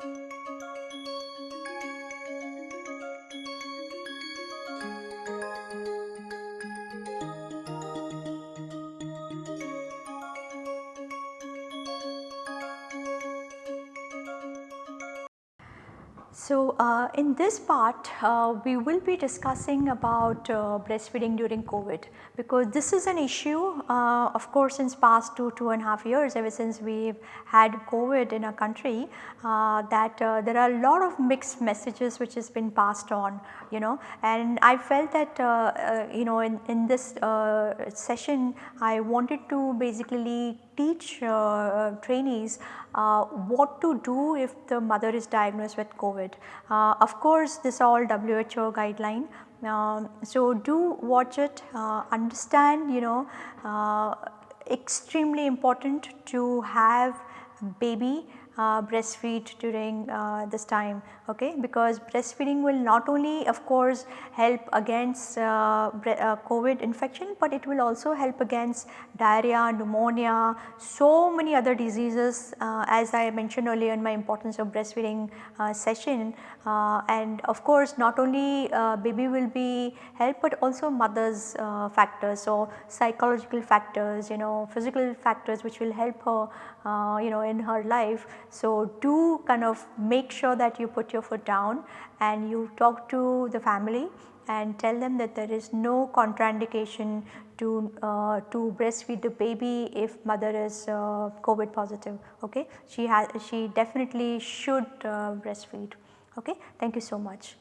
Música So, uh, in this part uh, we will be discussing about uh, breastfeeding during COVID because this is an issue uh, of course since past 2, 2 and a half years ever since we have had COVID in our country uh, that uh, there are a lot of mixed messages which has been passed on you know. And I felt that you know in, in this session I wanted to basically teach trainees what to do if the mother is diagnosed with COVID. Uh, of course, this all WHO guideline. Um, so, do watch it, uh, understand you know uh, extremely important to have baby uh, breastfeed during uh, this time okay because breastfeeding will not only of course help against uh, uh COVID infection, but it will also help against diarrhea, pneumonia, so many other diseases uh, as I mentioned earlier in my importance of breastfeeding uh, session and of course not only baby will be helped, but also mother's factors. So, psychological factors you know physical factors which will help her you know in her life so, do kind of make sure that you put your foot down and you talk to the family and tell them that there is no contraindication to uh, to breastfeed the baby if mother is uh, COVID positive. Okay, she has she definitely should uh, breastfeed. Okay, thank you so much.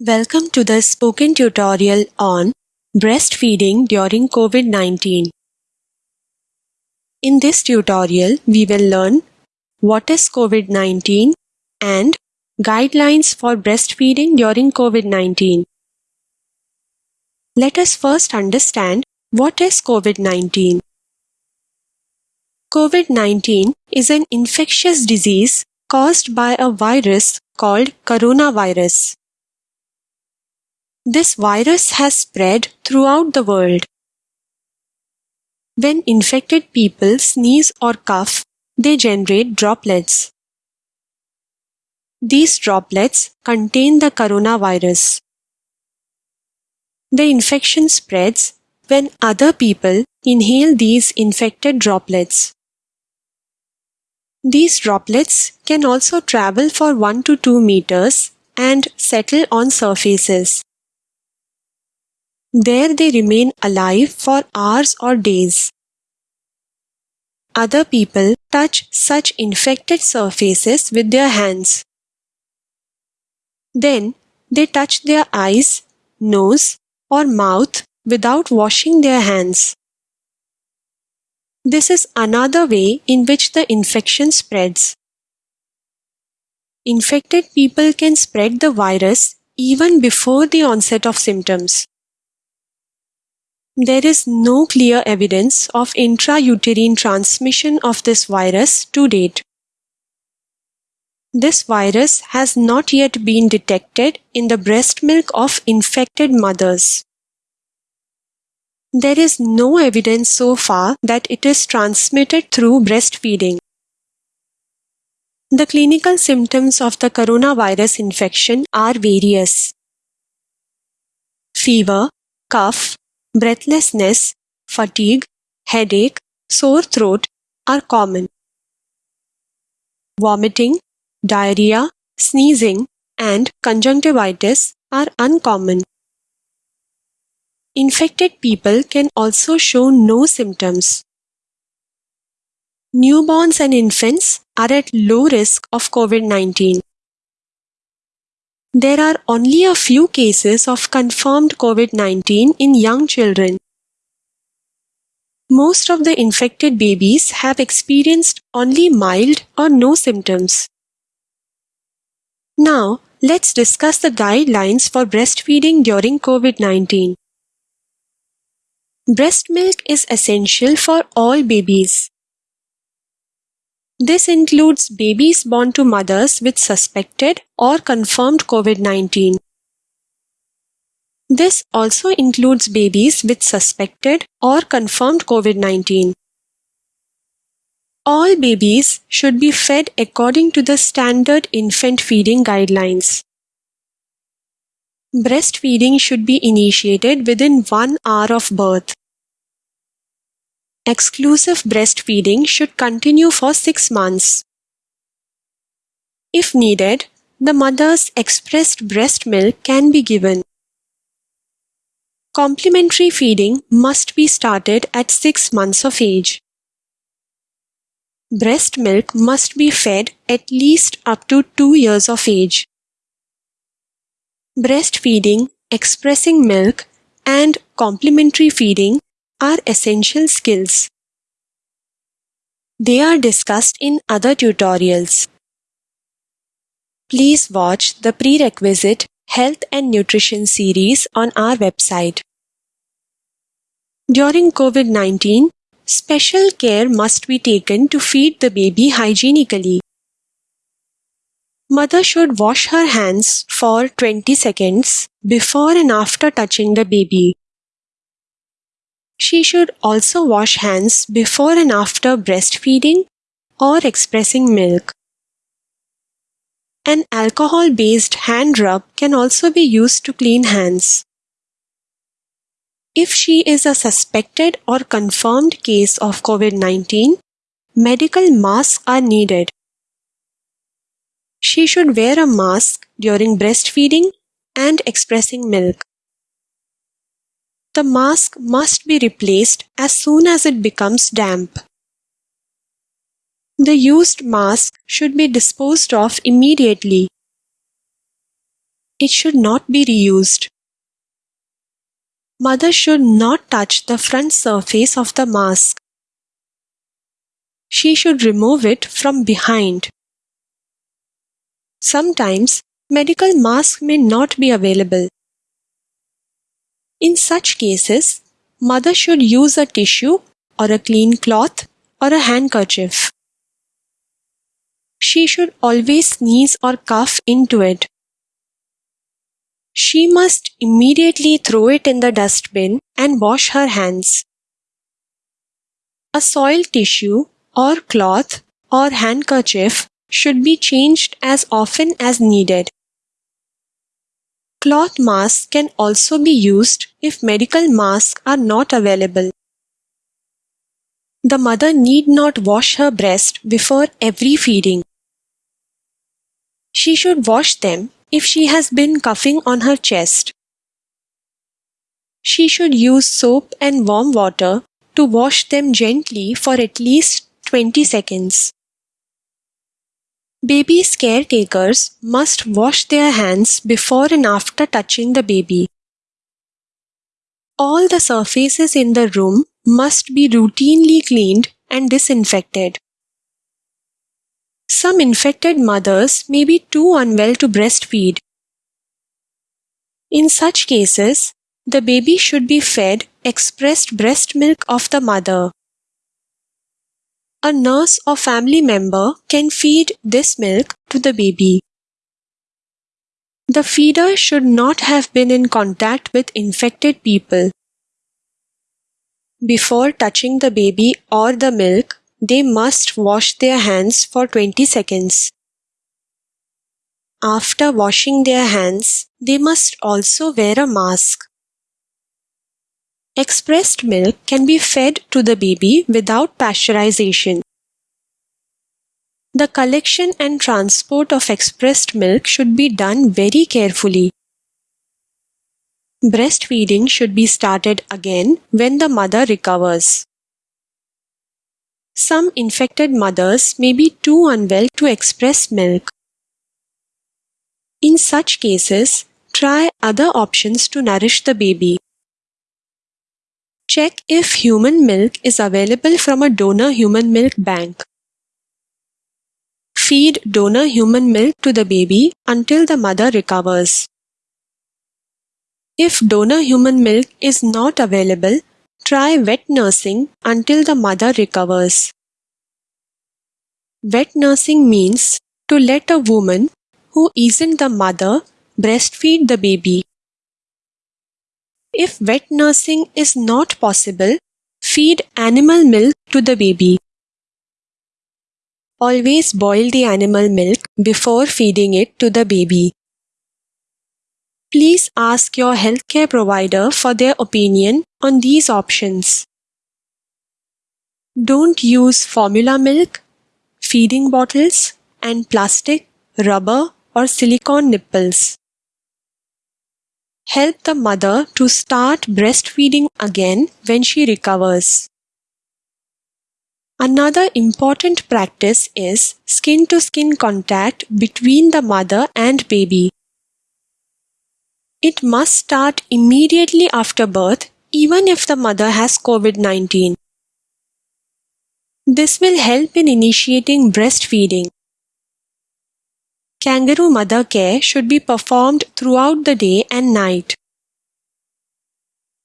Welcome to the spoken tutorial on breastfeeding during COVID-19. In this tutorial, we will learn what is COVID-19 and guidelines for breastfeeding during COVID-19. Let us first understand what is COVID-19. COVID-19 is an infectious disease caused by a virus called coronavirus. This virus has spread throughout the world. When infected people sneeze or cough, they generate droplets. These droplets contain the coronavirus. The infection spreads when other people inhale these infected droplets. These droplets can also travel for 1 to 2 meters and settle on surfaces. There they remain alive for hours or days. Other people touch such infected surfaces with their hands. Then they touch their eyes, nose or mouth without washing their hands. This is another way in which the infection spreads. Infected people can spread the virus even before the onset of symptoms. There is no clear evidence of intrauterine transmission of this virus to date. This virus has not yet been detected in the breast milk of infected mothers. There is no evidence so far that it is transmitted through breastfeeding. The clinical symptoms of the coronavirus infection are various. Fever, cough, breathlessness, fatigue, headache, sore throat are common. Vomiting, diarrhea, sneezing, and conjunctivitis are uncommon. Infected people can also show no symptoms. Newborns and infants are at low risk of COVID-19. There are only a few cases of confirmed COVID-19 in young children. Most of the infected babies have experienced only mild or no symptoms. Now, let's discuss the guidelines for breastfeeding during COVID-19. Breast milk is essential for all babies. This includes babies born to mothers with suspected or confirmed COVID-19. This also includes babies with suspected or confirmed COVID-19. All babies should be fed according to the standard infant feeding guidelines. Breastfeeding should be initiated within one hour of birth. Exclusive breastfeeding should continue for six months. If needed, the mother's expressed breast milk can be given. Complementary feeding must be started at 6 months of age. Breast milk must be fed at least up to 2 years of age. Breastfeeding, expressing milk, and complementary feeding are essential skills. They are discussed in other tutorials. Please watch the prerequisite Health and Nutrition series on our website. During COVID 19, special care must be taken to feed the baby hygienically. Mother should wash her hands for 20 seconds before and after touching the baby. She should also wash hands before and after breastfeeding or expressing milk. An alcohol based hand rub can also be used to clean hands. If she is a suspected or confirmed case of COVID 19, medical masks are needed. She should wear a mask during breastfeeding and expressing milk. The mask must be replaced as soon as it becomes damp. The used mask should be disposed of immediately. It should not be reused. Mother should not touch the front surface of the mask. She should remove it from behind. Sometimes medical mask may not be available. In such cases, mother should use a tissue or a clean cloth or a handkerchief. She should always sneeze or cough into it. She must immediately throw it in the dustbin and wash her hands. A soiled tissue or cloth or handkerchief should be changed as often as needed. Cloth masks can also be used if medical masks are not available. The mother need not wash her breast before every feeding. She should wash them if she has been coughing on her chest. She should use soap and warm water to wash them gently for at least 20 seconds. Baby's caretakers must wash their hands before and after touching the baby. All the surfaces in the room must be routinely cleaned and disinfected. Some infected mothers may be too unwell to breastfeed. In such cases, the baby should be fed expressed breast milk of the mother. A nurse or family member can feed this milk to the baby. The feeder should not have been in contact with infected people. Before touching the baby or the milk, they must wash their hands for 20 seconds. After washing their hands, they must also wear a mask. Expressed milk can be fed to the baby without pasteurization. The collection and transport of expressed milk should be done very carefully. Breastfeeding should be started again when the mother recovers. Some infected mothers may be too unwell to express milk. In such cases, try other options to nourish the baby. Check if human milk is available from a donor human milk bank. Feed donor human milk to the baby until the mother recovers. If donor human milk is not available, try wet nursing until the mother recovers. Wet nursing means to let a woman who isn't the mother breastfeed the baby. If wet nursing is not possible, feed animal milk to the baby. always boil the animal milk before feeding it to the baby. Please ask your healthcare provider for their opinion on these options. Don't use formula milk, feeding bottles, and plastic, rubber, or silicone nipples. Help the mother to start breastfeeding again when she recovers. Another important practice is skin to skin contact between the mother and baby. It must start immediately after birth even if the mother has COVID 19. This will help in initiating breastfeeding. Kangaroo mother care should be performed throughout the day and night.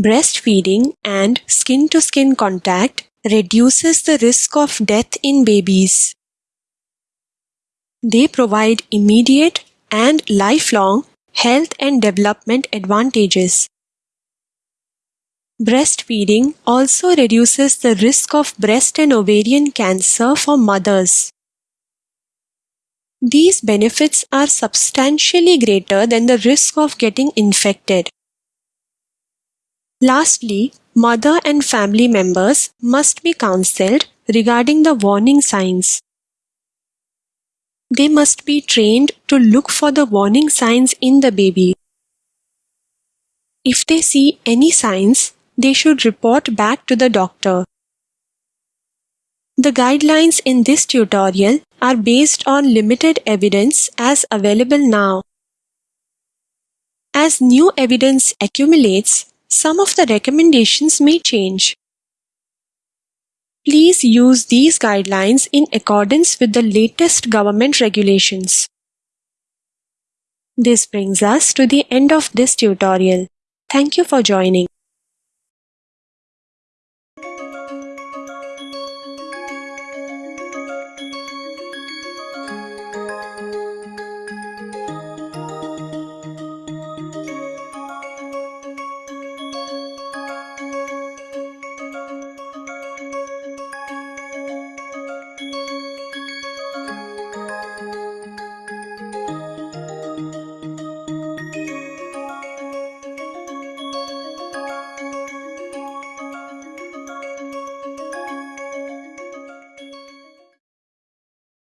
Breastfeeding and skin to skin contact reduces the risk of death in babies. They provide immediate and lifelong health and development advantages. Breastfeeding also reduces the risk of breast and ovarian cancer for mothers. These benefits are substantially greater than the risk of getting infected. Lastly, mother and family members must be counseled regarding the warning signs. They must be trained to look for the warning signs in the baby. If they see any signs, they should report back to the doctor. The guidelines in this tutorial are based on limited evidence as available now. As new evidence accumulates, some of the recommendations may change. Please use these guidelines in accordance with the latest government regulations. This brings us to the end of this tutorial. Thank you for joining.